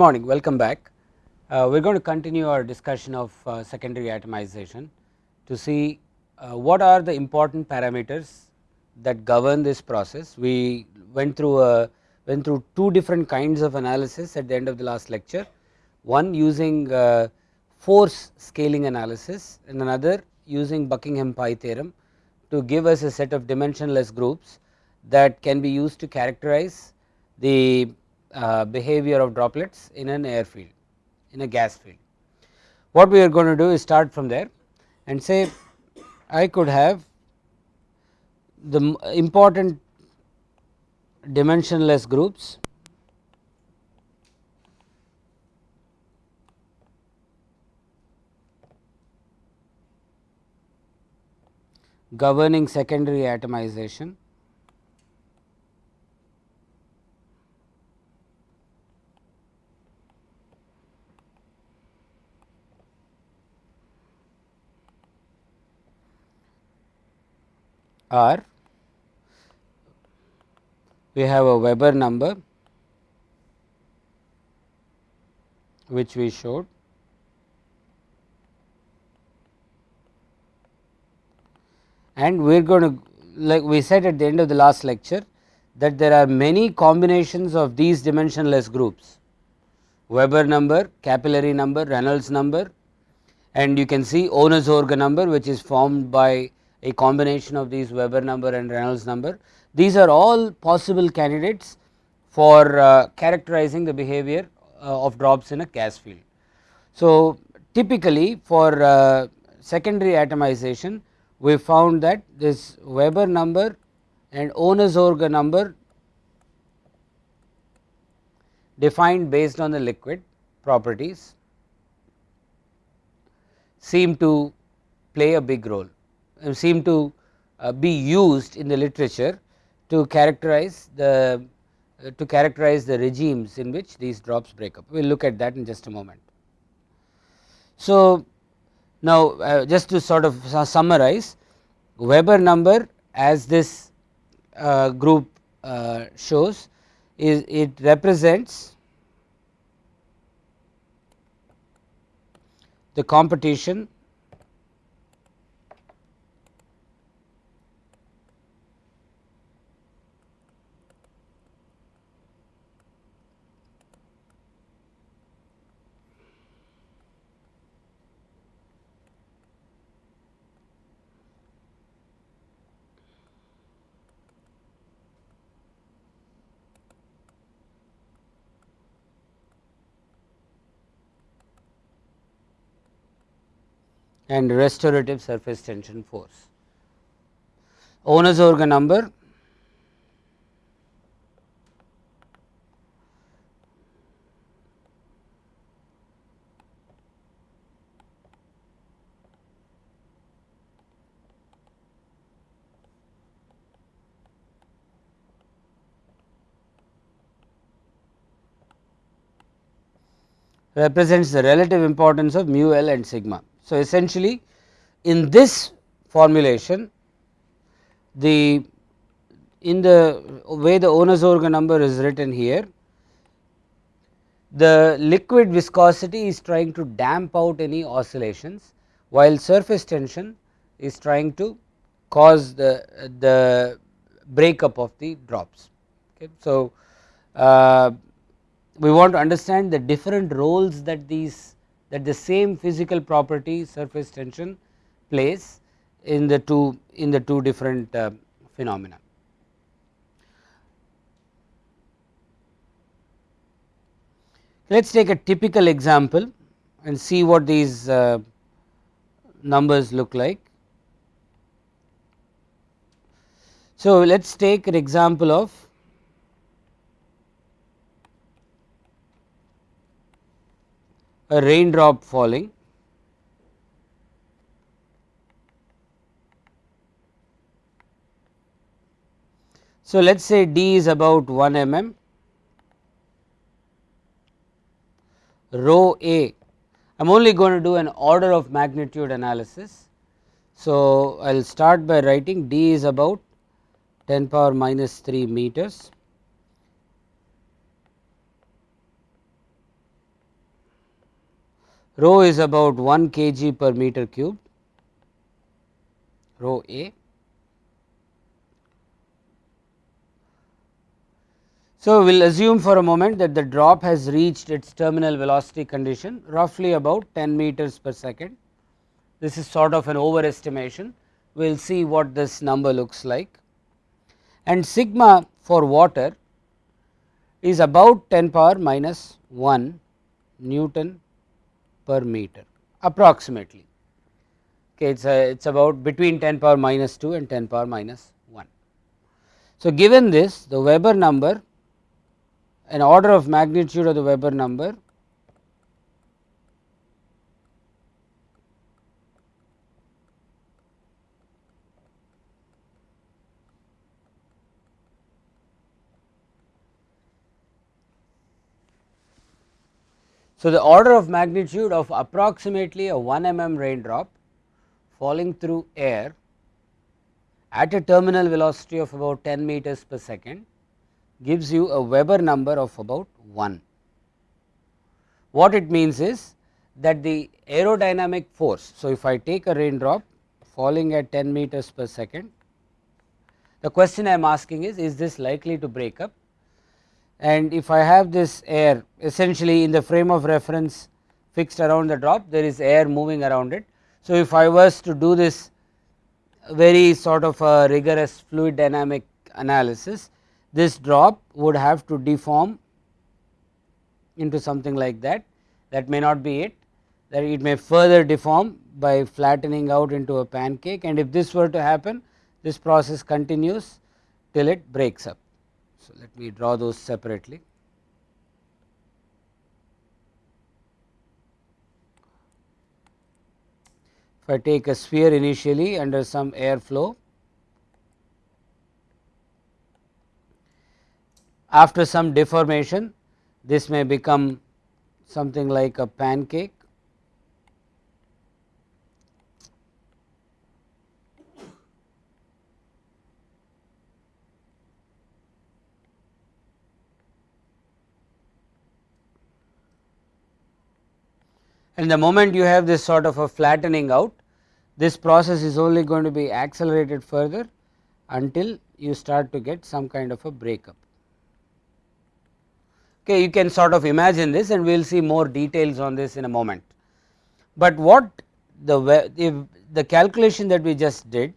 Morning, welcome back. Uh, we are going to continue our discussion of uh, secondary atomization to see uh, what are the important parameters that govern this process. We went through a went through two different kinds of analysis at the end of the last lecture. One using uh, force scaling analysis and another using Buckingham pi theorem to give us a set of dimensionless groups that can be used to characterize the uh, behavior of droplets in an air field in a gas field. What we are going to do is start from there and say I could have the important dimensionless groups governing secondary atomization are we have a Weber number which we showed. And we are going to like we said at the end of the last lecture that there are many combinations of these dimensionless groups. Weber number, capillary number, Reynolds number and you can see Ohnesorge number which is formed by a combination of these Weber number and Reynolds number. These are all possible candidates for uh, characterizing the behavior uh, of drops in a gas field. So, typically for uh, secondary atomization we found that this Weber number and Ohnesorge number defined based on the liquid properties seem to play a big role seem to uh, be used in the literature to characterize the uh, to characterize the regimes in which these drops break up. We will look at that in just a moment. So, now uh, just to sort of summarize Weber number as this uh, group uh, shows is it represents the competition and restorative surface tension force. Ohnesorge number represents the relative importance of mu l and sigma. So, essentially in this formulation the in the way the Ohnesorge number is written here the liquid viscosity is trying to damp out any oscillations while surface tension is trying to cause the the breakup of the drops. Okay. So, uh, we want to understand the different roles that these that the same physical property surface tension plays in the two in the two different uh, phenomena. Let us take a typical example and see what these uh, numbers look like. So, let us take an example of a raindrop falling. So, let us say d is about 1 mm, rho a. I am only going to do an order of magnitude analysis. So, I will start by writing d is about 10 power minus 3 meters rho is about 1 kg per meter cube rho A. So, we will assume for a moment that the drop has reached its terminal velocity condition roughly about 10 meters per second. This is sort of an overestimation, we will see what this number looks like. And sigma for water is about 10 power minus 1 Newton per meter approximately okay, it is a, uh, it is about between 10 power minus 2 and 10 power minus 1. So, given this the Weber number an order of magnitude of the Weber number So, the order of magnitude of approximately a 1 mm raindrop falling through air at a terminal velocity of about 10 meters per second gives you a Weber number of about 1. What it means is that the aerodynamic force. So, if I take a raindrop falling at 10 meters per second, the question I am asking is, is this likely to break up? And if I have this air essentially in the frame of reference fixed around the drop, there is air moving around it. So, if I was to do this very sort of a rigorous fluid dynamic analysis, this drop would have to deform into something like that, that may not be it, that it may further deform by flattening out into a pancake and if this were to happen, this process continues till it breaks up. So, let me draw those separately. If I take a sphere initially under some air flow, after some deformation this may become something like a pancake and the moment you have this sort of a flattening out this process is only going to be accelerated further until you start to get some kind of a breakup. Okay, you can sort of imagine this and we will see more details on this in a moment. But what the, if the calculation that we just did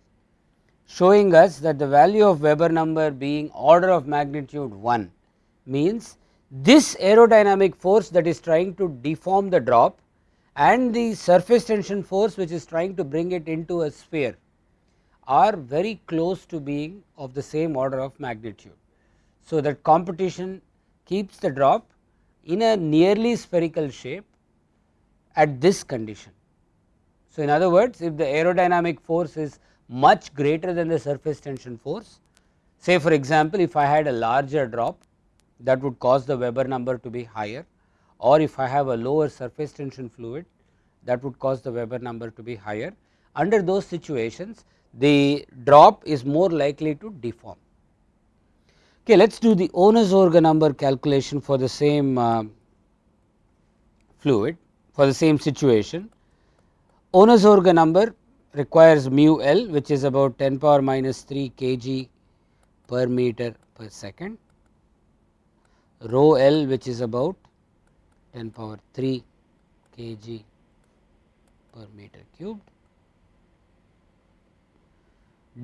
showing us that the value of Weber number being order of magnitude 1 means this aerodynamic force that is trying to deform the drop and the surface tension force which is trying to bring it into a sphere are very close to being of the same order of magnitude. So, that competition keeps the drop in a nearly spherical shape at this condition. So, in other words if the aerodynamic force is much greater than the surface tension force say for example, if I had a larger drop that would cause the Weber number to be higher or if I have a lower surface tension fluid that would cause the Weber number to be higher. Under those situations the drop is more likely to deform. Okay, let us do the Ohnesorge number calculation for the same uh, fluid for the same situation. Ohnesorge number requires mu L which is about 10 power minus 3 kg per meter per second, rho L which is about 10 power 3 kg per meter cubed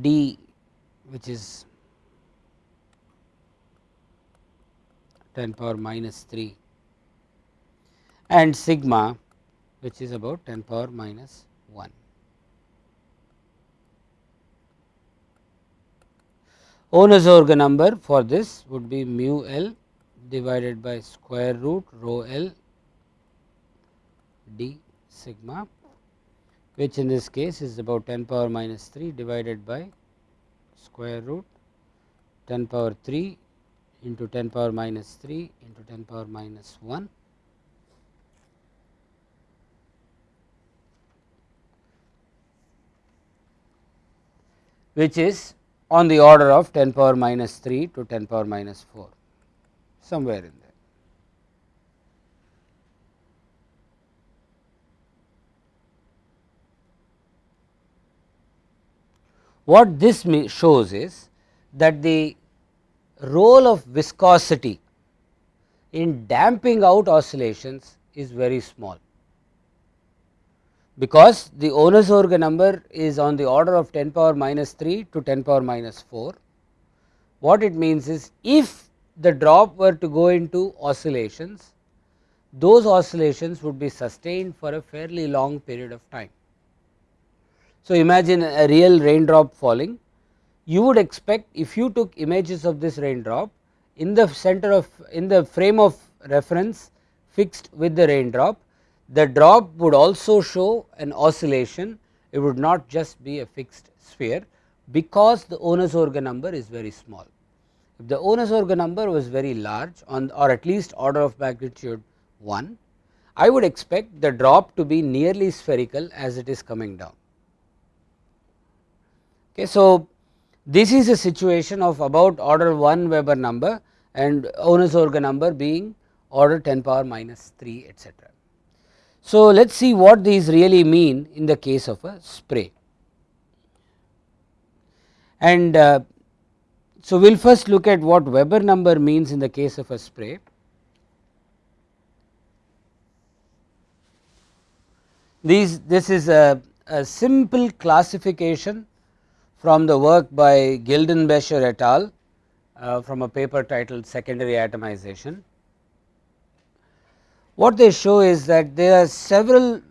d which is 10 power minus 3 and sigma which is about 10 power minus 1. Ohnesorge number for this would be mu L divided by square root rho L d sigma which in this case is about 10 power minus 3 divided by square root 10 power 3 into 10 power minus 3 into 10 power minus 1 which is on the order of 10 power minus 3 to 10 power minus 4 somewhere in there. What this shows is that the role of viscosity in damping out oscillations is very small, because the Ohnesorge number is on the order of 10 power minus 3 to 10 power minus 4. What it means is if the drop were to go into oscillations, those oscillations would be sustained for a fairly long period of time. So, imagine a real raindrop falling, you would expect if you took images of this raindrop in the center of in the frame of reference fixed with the raindrop the drop would also show an oscillation, it would not just be a fixed sphere because the Ohnesorge number is very small. If the Ohnesorge number was very large on or at least order of magnitude 1, I would expect the drop to be nearly spherical as it is coming down. Okay, so, this is a situation of about order 1 Weber number and Ohnesorge number being order 10 power minus 3 etcetera. So, let us see what these really mean in the case of a spray. And uh, so, we will first look at what Weber number means in the case of a spray. These this is a, a simple classification from the work by Guildenbecher et al. Uh, from a paper titled secondary atomization. What they show is that there are several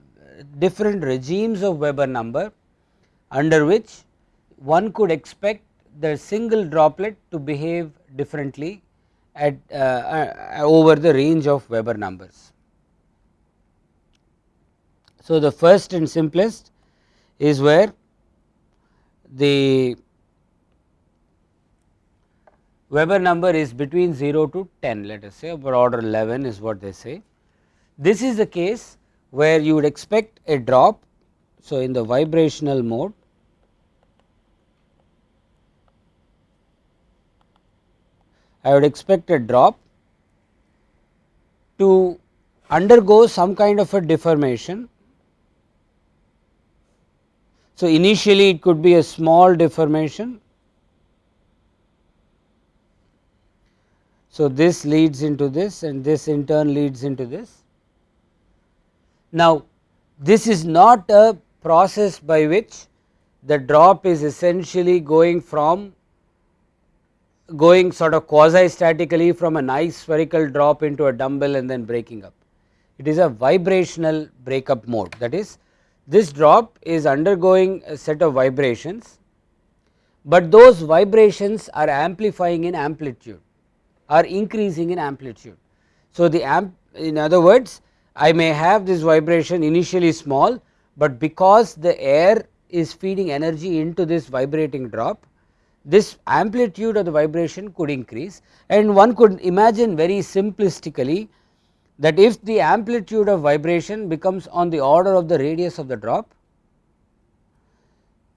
different regimes of Weber number under which one could expect the single droplet to behave differently at uh, uh, over the range of Weber numbers. So, the first and simplest is where the Weber number is between 0 to 10 let us say about order 11 is what they say this is the case where you would expect a drop. So, in the vibrational mode I would expect a drop to undergo some kind of a deformation. So, initially it could be a small deformation. So, this leads into this and this in turn leads into this now, this is not a process by which the drop is essentially going from going sort of quasi statically from a nice spherical drop into a dumbbell and then breaking up. It is a vibrational breakup mode that is this drop is undergoing a set of vibrations, but those vibrations are amplifying in amplitude are increasing in amplitude. So, the amp in other words I may have this vibration initially small, but because the air is feeding energy into this vibrating drop, this amplitude of the vibration could increase and one could imagine very simplistically that if the amplitude of vibration becomes on the order of the radius of the drop,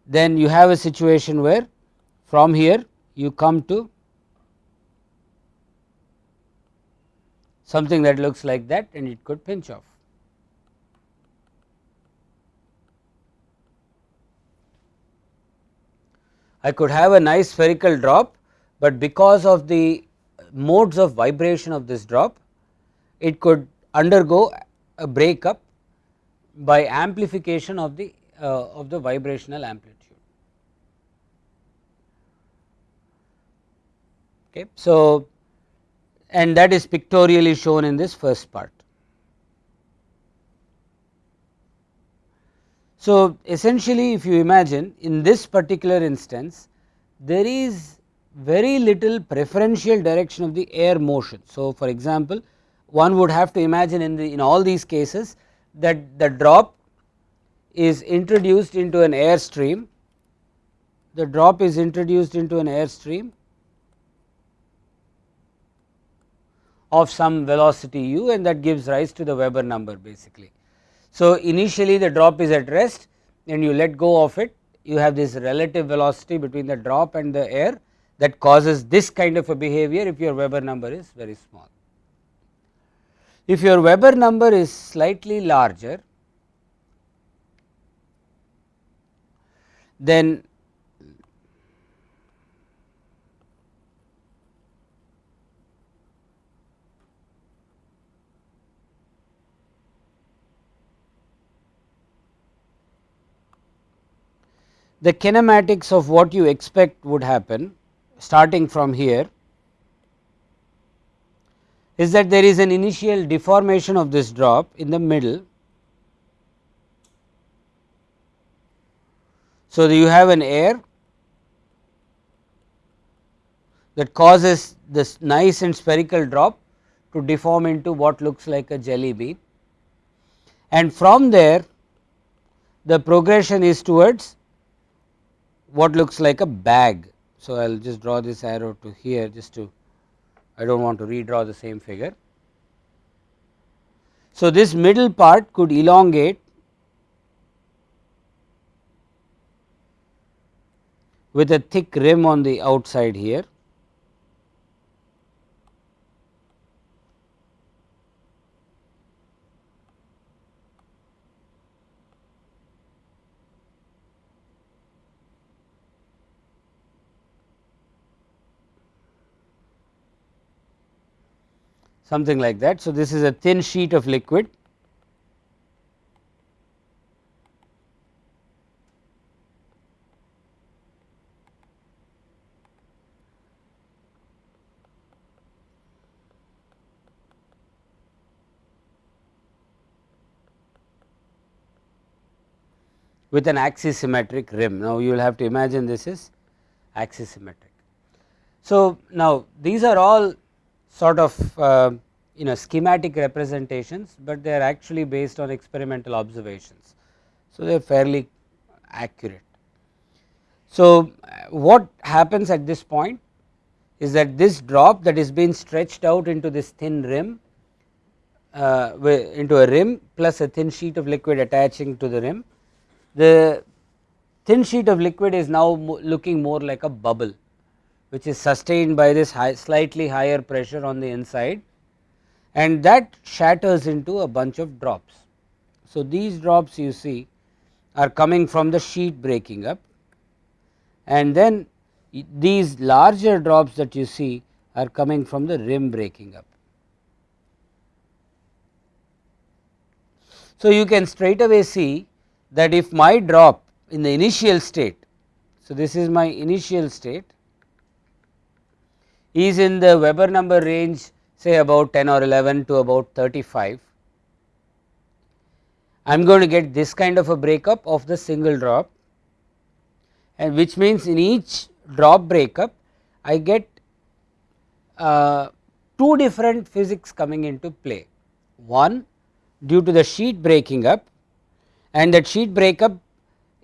then you have a situation where from here you come to something that looks like that and it could pinch off. I could have a nice spherical drop, but because of the modes of vibration of this drop, it could undergo a breakup by amplification of the uh, of the vibrational amplitude. Okay. So, and that is pictorially shown in this first part. So, essentially if you imagine in this particular instance there is very little preferential direction of the air motion. So, for example, one would have to imagine in the in all these cases that the drop is introduced into an air stream, the drop is introduced into an air stream of some velocity u and that gives rise to the Weber number basically. So, initially the drop is at rest and you let go of it you have this relative velocity between the drop and the air that causes this kind of a behavior if your Weber number is very small. If your Weber number is slightly larger then the kinematics of what you expect would happen starting from here is that there is an initial deformation of this drop in the middle. So, you have an air that causes this nice and spherical drop to deform into what looks like a jelly bean and from there the progression is towards what looks like a bag. So, I will just draw this arrow to here just to I do not want to redraw the same figure. So, this middle part could elongate with a thick rim on the outside here something like that. So, this is a thin sheet of liquid with an axisymmetric rim. Now, you will have to imagine this is axisymmetric. So, now these are all sort of uh, you know schematic representations, but they are actually based on experimental observations. So, they are fairly accurate. So, what happens at this point is that this drop that is being stretched out into this thin rim uh, into a rim plus a thin sheet of liquid attaching to the rim. The thin sheet of liquid is now looking more like a bubble which is sustained by this high, slightly higher pressure on the inside and that shatters into a bunch of drops. So, these drops you see are coming from the sheet breaking up and then these larger drops that you see are coming from the rim breaking up. So, you can straight away see that if my drop in the initial state, so this is my initial state is in the Weber number range say about 10 or 11 to about 35, I am going to get this kind of a breakup of the single drop and which means in each drop breakup I get uh, two different physics coming into play. One due to the sheet breaking up and that sheet breakup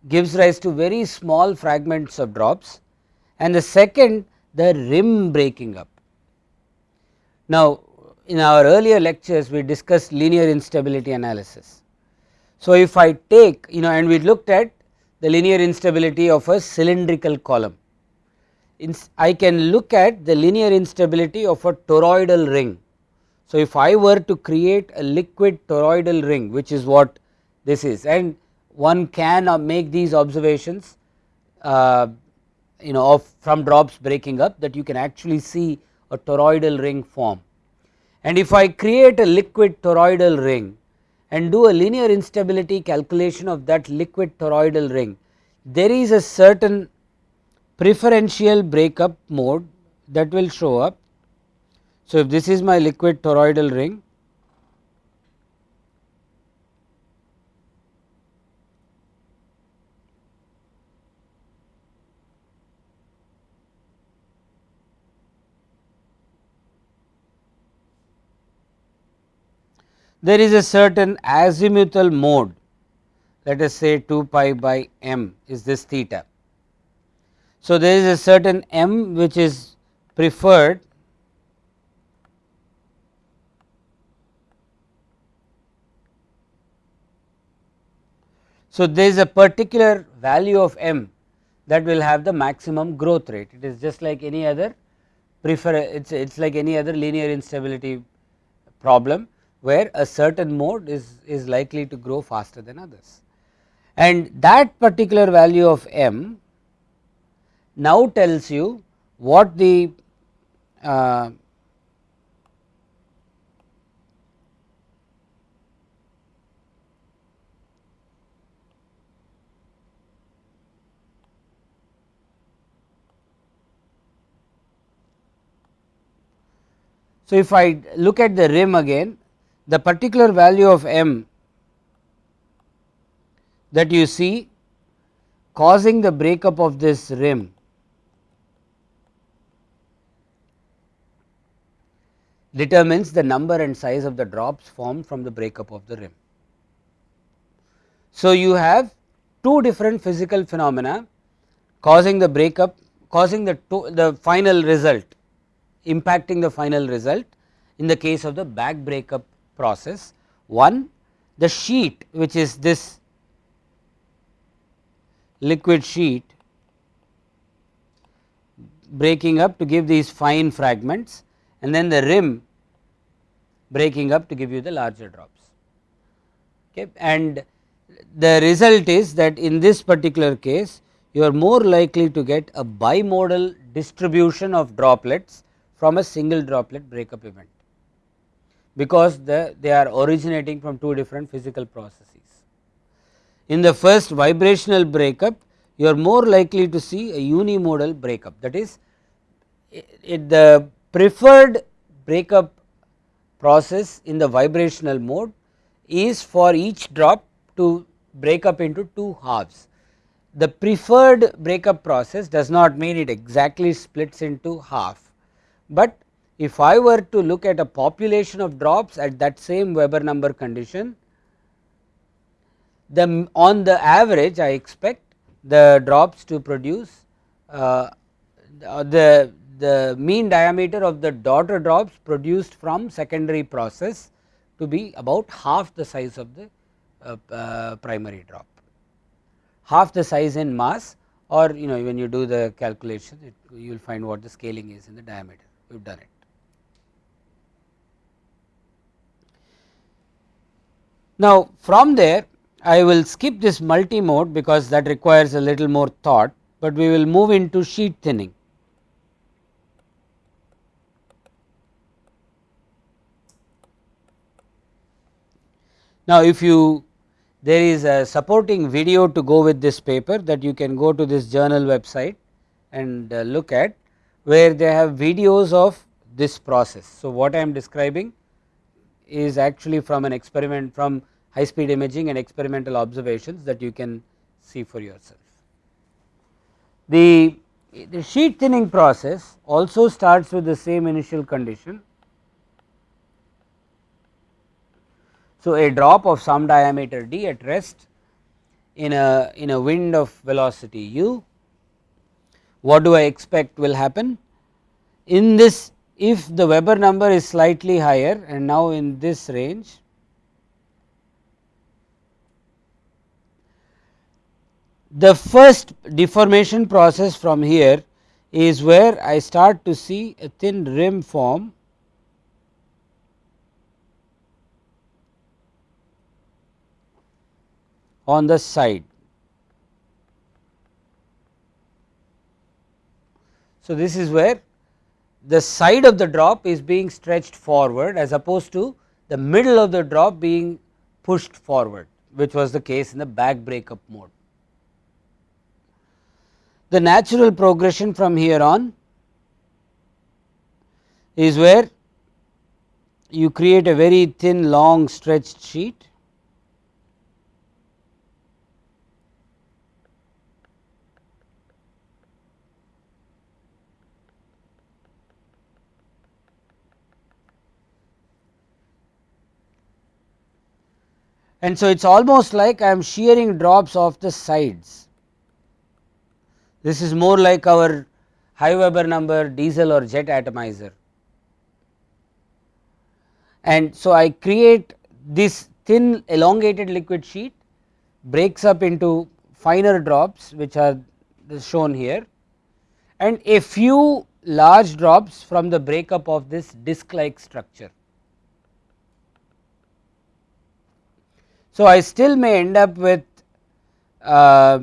gives rise to very small fragments of drops and the second the rim breaking up. Now, in our earlier lectures we discussed linear instability analysis. So, if I take you know and we looked at the linear instability of a cylindrical column, I can look at the linear instability of a toroidal ring. So, if I were to create a liquid toroidal ring which is what this is and one can uh, make these observations uh, you know of from drops breaking up that you can actually see a toroidal ring form. And if I create a liquid toroidal ring and do a linear instability calculation of that liquid toroidal ring, there is a certain preferential breakup mode that will show up. So, if this is my liquid toroidal ring there is a certain azimuthal mode. Let us say 2 pi by m is this theta. So, there is a certain m which is preferred So, there is a particular value of m that will have the maximum growth rate. It is just like any other prefer it is like any other linear instability problem where a certain mode is, is likely to grow faster than others. And that particular value of m now tells you what the uh, So, if I look at the rim again the particular value of m that you see causing the breakup of this rim determines the number and size of the drops formed from the breakup of the rim. So, you have two different physical phenomena causing the breakup causing the, the final result impacting the final result in the case of the bag breakup process. One the sheet which is this liquid sheet breaking up to give these fine fragments and then the rim breaking up to give you the larger drops. Okay. And the result is that in this particular case you are more likely to get a bimodal distribution of droplets from a single droplet breakup event because the, they are originating from two different physical processes. In the first vibrational breakup you are more likely to see a unimodal breakup that is it, it the preferred breakup process in the vibrational mode is for each drop to break up into two halves. The preferred breakup process does not mean it exactly splits into half, but if I were to look at a population of drops at that same Weber number condition, the on the average I expect the drops to produce uh, the the mean diameter of the daughter drops produced from secondary process to be about half the size of the uh, uh, primary drop, half the size in mass or you know when you do the calculation it, you will find what the scaling is in the diameter we have done it. Now from there I will skip this multi mode because that requires a little more thought, but we will move into sheet thinning. Now, if you there is a supporting video to go with this paper that you can go to this journal website and uh, look at where they have videos of this process. So, what I am describing is actually from an experiment from high speed imaging and experimental observations that you can see for yourself. The, the sheet thinning process also starts with the same initial condition So, a drop of some diameter d at rest in a in a wind of velocity u, what do I expect will happen? In this if the Weber number is slightly higher and now in this range, the first deformation process from here is where I start to see a thin rim form on the side. So, this is where the side of the drop is being stretched forward as opposed to the middle of the drop being pushed forward which was the case in the bag breakup mode. The natural progression from here on is where you create a very thin long stretched sheet and so it is almost like I am shearing drops off the sides. This is more like our high Weber number diesel or jet atomizer. And so, I create this thin elongated liquid sheet breaks up into finer drops which are shown here and a few large drops from the breakup of this disc like structure. So, I still may end up with uh,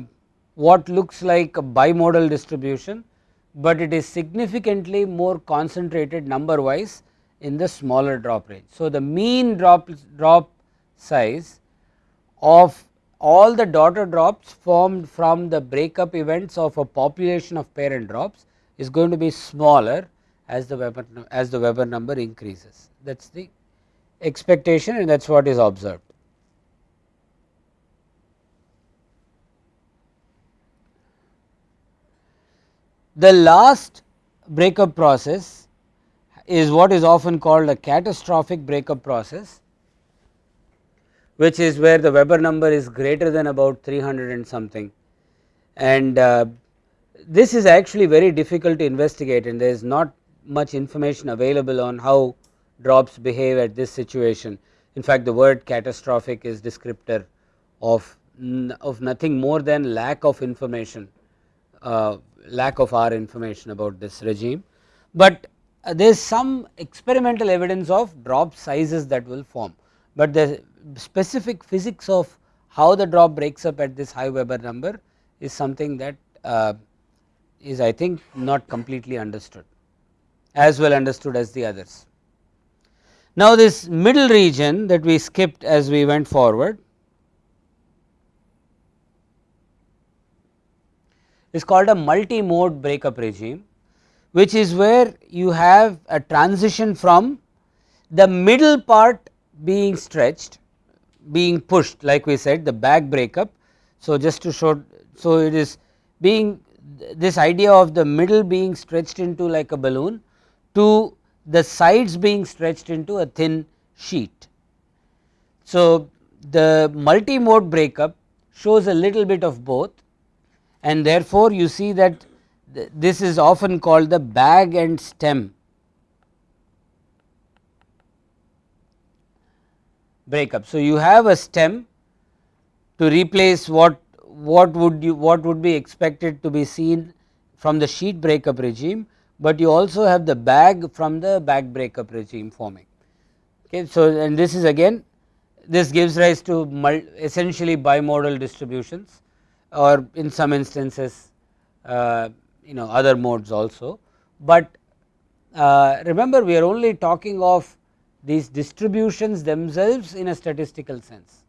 what looks like a bimodal distribution, but it is significantly more concentrated number wise in the smaller drop range. So, the mean drop, drop size of all the daughter drops formed from the breakup events of a population of parent drops is going to be smaller as the Weber as the Weber number increases that is the expectation and that is what is observed. The last breakup process is what is often called a catastrophic breakup process, which is where the Weber number is greater than about 300 and something. And uh, this is actually very difficult to investigate and there is not much information available on how drops behave at this situation. In fact, the word catastrophic is descriptor of, of nothing more than lack of information uh, lack of our information about this regime, but uh, there is some experimental evidence of drop sizes that will form, but the specific physics of how the drop breaks up at this high Weber number is something that uh, is I think not completely understood as well understood as the others. Now this middle region that we skipped as we went forward is called a multi-mode breakup regime, which is where you have a transition from the middle part being stretched, being pushed like we said the back breakup. So, just to show, so it is being this idea of the middle being stretched into like a balloon to the sides being stretched into a thin sheet. So, the multi-mode breakup shows a little bit of both and therefore, you see that th this is often called the bag and stem breakup. So, you have a stem to replace what what would you what would be expected to be seen from the sheet breakup regime, but you also have the bag from the bag breakup regime forming. Okay. So, and this is again this gives rise to essentially bimodal distributions or in some instances uh, you know other modes also, but uh, remember we are only talking of these distributions themselves in a statistical sense.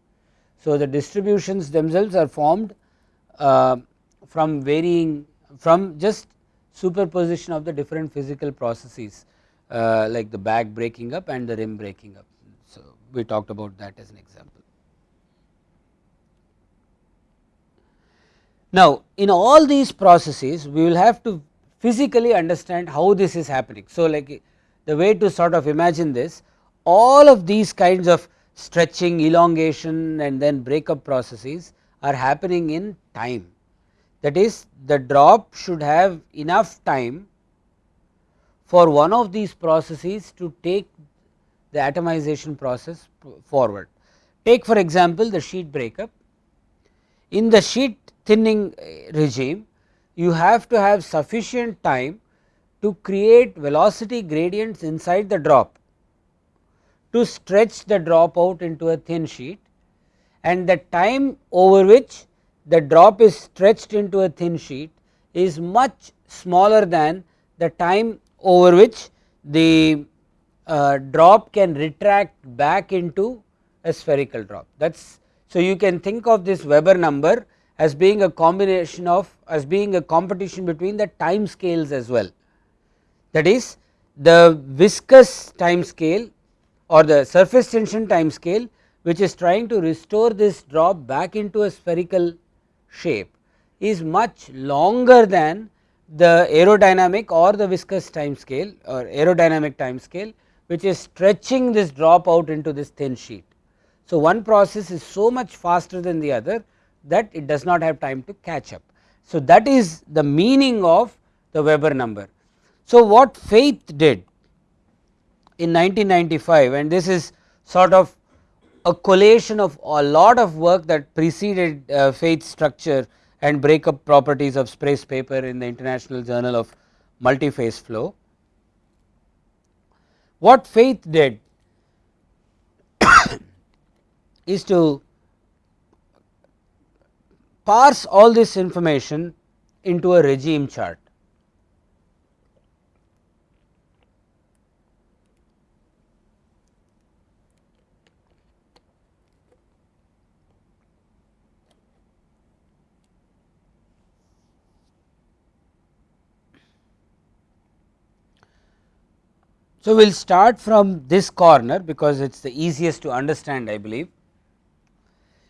So, the distributions themselves are formed uh, from varying from just superposition of the different physical processes uh, like the bag breaking up and the rim breaking up. So, we talked about that as an example. Now, in all these processes we will have to physically understand how this is happening. So, like the way to sort of imagine this all of these kinds of stretching elongation and then breakup processes are happening in time that is the drop should have enough time for one of these processes to take the atomization process forward. Take for example, the sheet breakup in the sheet thinning regime you have to have sufficient time to create velocity gradients inside the drop to stretch the drop out into a thin sheet and the time over which the drop is stretched into a thin sheet is much smaller than the time over which the uh, drop can retract back into a spherical drop. That is so you can think of this Weber number as being a combination of as being a competition between the time scales as well. That is the viscous time scale or the surface tension time scale which is trying to restore this drop back into a spherical shape is much longer than the aerodynamic or the viscous time scale or aerodynamic time scale which is stretching this drop out into this thin sheet. So, one process is so much faster than the other that it does not have time to catch up. So, that is the meaning of the Weber number. So, what Faeth did in 1995 and this is sort of a collation of a lot of work that preceded uh, Faeth's structure and breakup properties of Spray's paper in the International Journal of Multiphase Flow. What Faeth did is to parse all this information into a regime chart. So, we will start from this corner because it is the easiest to understand I believe.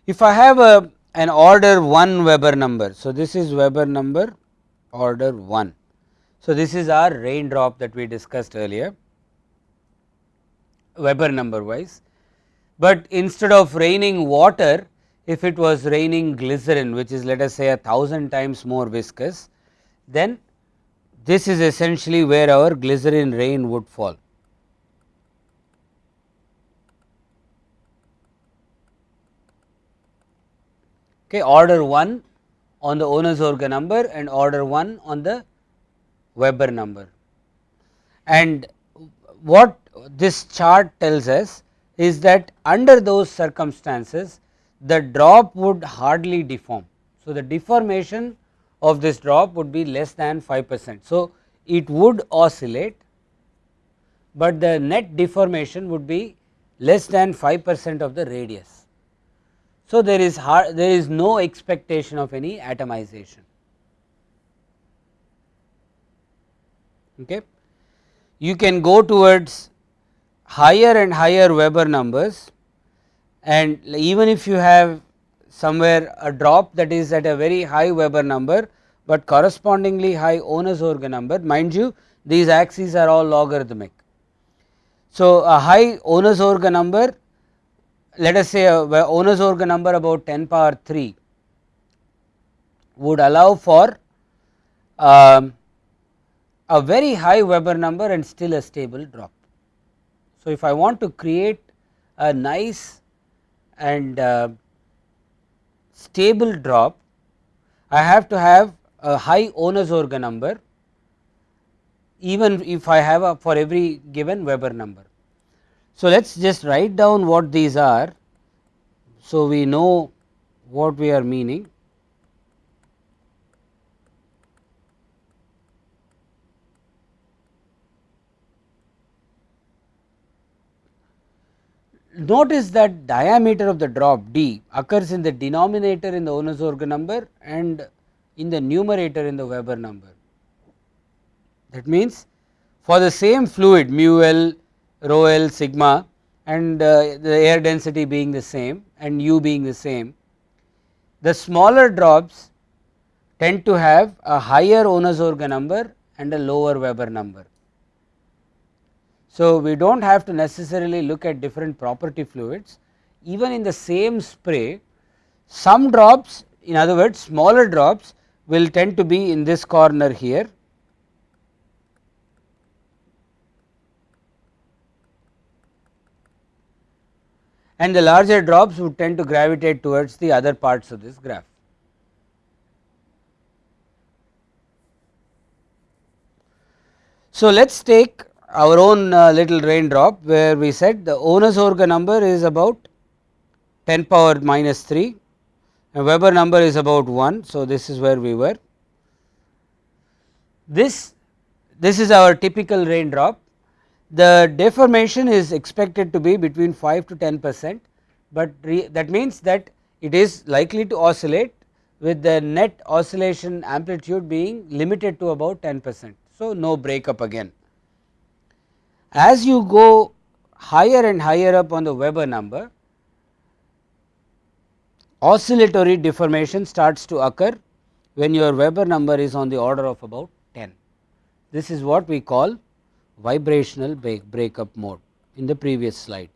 If I have a an order 1 Weber number. So, this is Weber number order 1. So, this is our raindrop that we discussed earlier Weber number wise, but instead of raining water if it was raining glycerin which is let us say a thousand times more viscous then this is essentially where our glycerin rain would fall. Okay, order 1 on the Ohnesorge number and order 1 on the Weber number. And what this chart tells us is that under those circumstances the drop would hardly deform. So, the deformation of this drop would be less than 5 percent. So, it would oscillate, but the net deformation would be less than 5 percent of the radius. So, there is hard, there is no expectation of any atomization. Okay. You can go towards higher and higher Weber numbers and even if you have somewhere a drop that is at a very high Weber number, but correspondingly high Ohnesorge number mind you these axes are all logarithmic. So, a high Ohnesorge number let us say a Ohnesorge number about 10 power 3 would allow for um, a very high Weber number and still a stable drop. So, if I want to create a nice and uh, stable drop, I have to have a high Ohnesorge number even if I have a for every given Weber number. So, let us just write down what these are. So, we know what we are meaning. notice that diameter of the drop d occurs in the denominator in the Ohnesorge number and in the numerator in the Weber number. That means, for the same fluid mu L, rho L, sigma and uh, the air density being the same and u being the same, the smaller drops tend to have a higher Ohnesorge number and a lower Weber number. So, we do not have to necessarily look at different property fluids even in the same spray some drops in other words smaller drops will tend to be in this corner here and the larger drops would tend to gravitate towards the other parts of this graph. So, let us take our own uh, little raindrop where we said the Ohnesorge number is about 10 power minus 3 and Weber number is about 1. So, this is where we were. This, this is our typical raindrop. The deformation is expected to be between 5 to 10 percent, but that means that it is likely to oscillate with the net oscillation amplitude being limited to about 10 percent. So, no breakup again. As you go higher and higher up on the Weber number, oscillatory deformation starts to occur when your Weber number is on the order of about 10. This is what we call vibrational break breakup mode in the previous slide.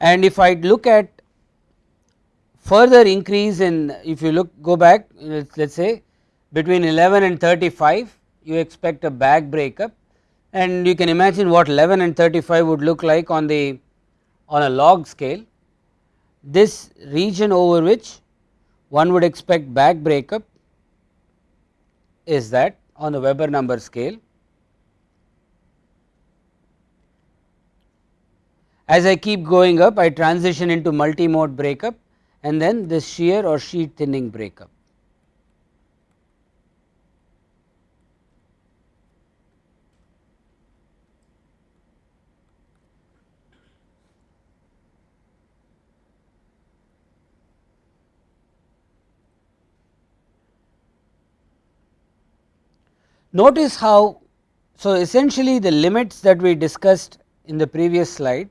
and if I look at further increase in if you look go back let us say between 11 and 35 you expect a bag breakup and you can imagine what 11 and 35 would look like on the on a log scale. This region over which one would expect bag breakup is that on the Weber number scale As I keep going up I transition into multi-mode breakup and then this shear or sheet thinning breakup. Notice how, so essentially the limits that we discussed in the previous slide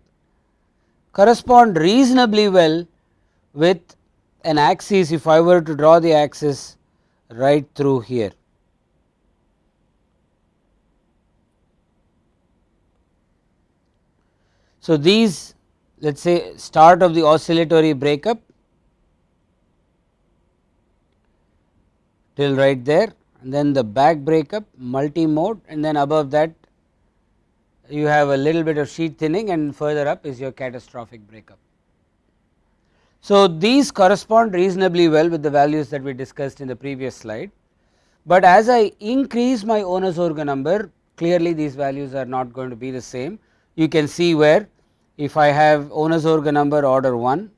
correspond reasonably well with an axis if I were to draw the axis right through here. So, these let us say start of the oscillatory breakup till right there then the bag breakup multi mode and then above that you have a little bit of sheet thinning and further up is your catastrophic breakup. So, these correspond reasonably well with the values that we discussed in the previous slide, but as I increase my Ohnesorge number clearly these values are not going to be the same. You can see where if I have Ohnesorge number order 1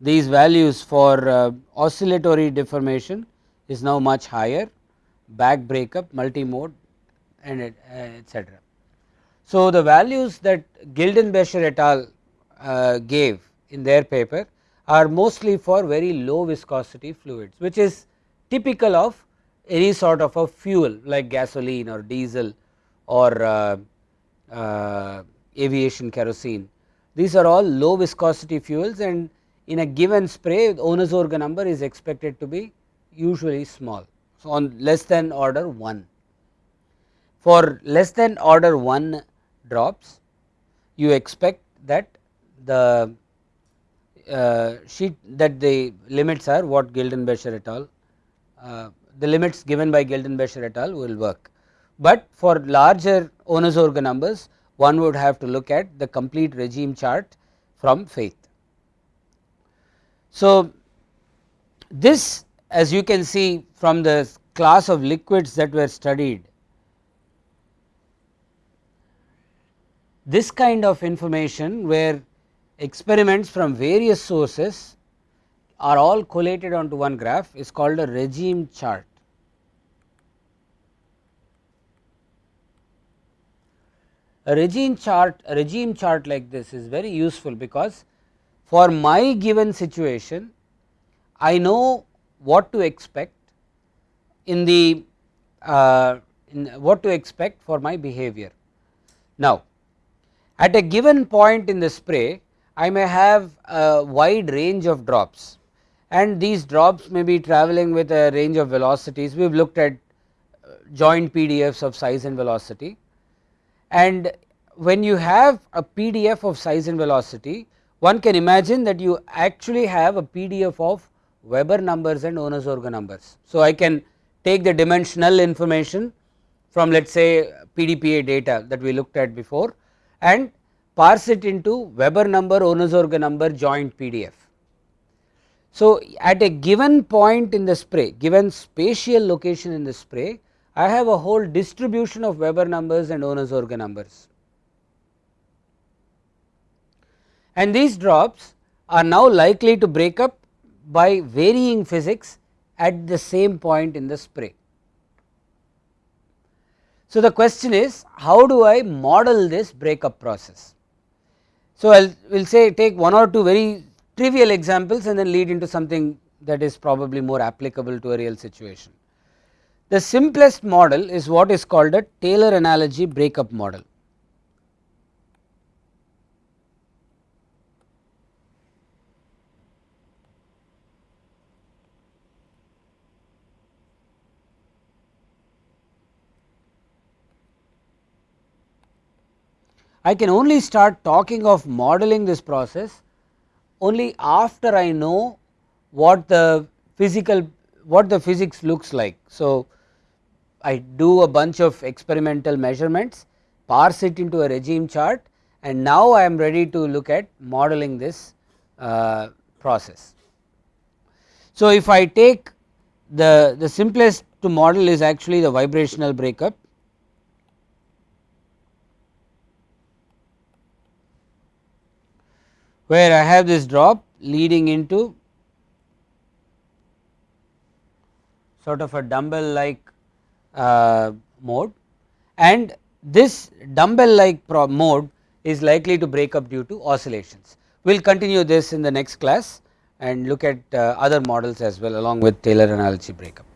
these values for uh, oscillatory deformation is now much higher bag breakup multi-mode and etc. So, the values that Guildenbecher et al uh, gave in their paper are mostly for very low viscosity fluids which is typical of any sort of a fuel like gasoline or diesel or uh, uh, aviation kerosene. These are all low viscosity fuels and in a given spray Ohnesorge number is expected to be usually small. So, on less than order 1. For less than order 1 drops you expect that the uh, sheet that the limits are what Guildenbecher et al. Uh, the limits given by Guildenbecher et al. will work, but for larger Ohnesorge numbers one would have to look at the complete regime chart from Faeth. So, this as you can see from the class of liquids that were studied, this kind of information where experiments from various sources are all collated onto one graph is called a regime chart. A regime chart a regime chart like this is very useful because for my given situation I know what to expect in the uh, in what to expect for my behavior. Now, at a given point in the spray I may have a wide range of drops and these drops may be traveling with a range of velocities. We have looked at uh, joint PDFs of size and velocity and when you have a PDF of size and velocity one can imagine that you actually have a PDF of Weber numbers and Ohnesorge numbers. So, I can take the dimensional information from let us say PDPA data that we looked at before and parse it into Weber number Ohnesorge number joint PDF. So, at a given point in the spray given spatial location in the spray I have a whole distribution of Weber numbers and Ohnesorge numbers. And these drops are now likely to break up by varying physics at the same point in the spray. So, the question is how do I model this breakup process. So, I will say take one or two very trivial examples and then lead into something that is probably more applicable to a real situation. The simplest model is what is called a Taylor analogy breakup model. I can only start talking of modeling this process only after I know what the physical what the physics looks like. So, I do a bunch of experimental measurements parse it into a regime chart and now I am ready to look at modeling this uh, process. So, if I take the, the simplest to model is actually the vibrational breakup where I have this drop leading into sort of a dumbbell like uh, mode and this dumbbell like mode is likely to break up due to oscillations. We will continue this in the next class and look at uh, other models as well along with Taylor analogy breakup.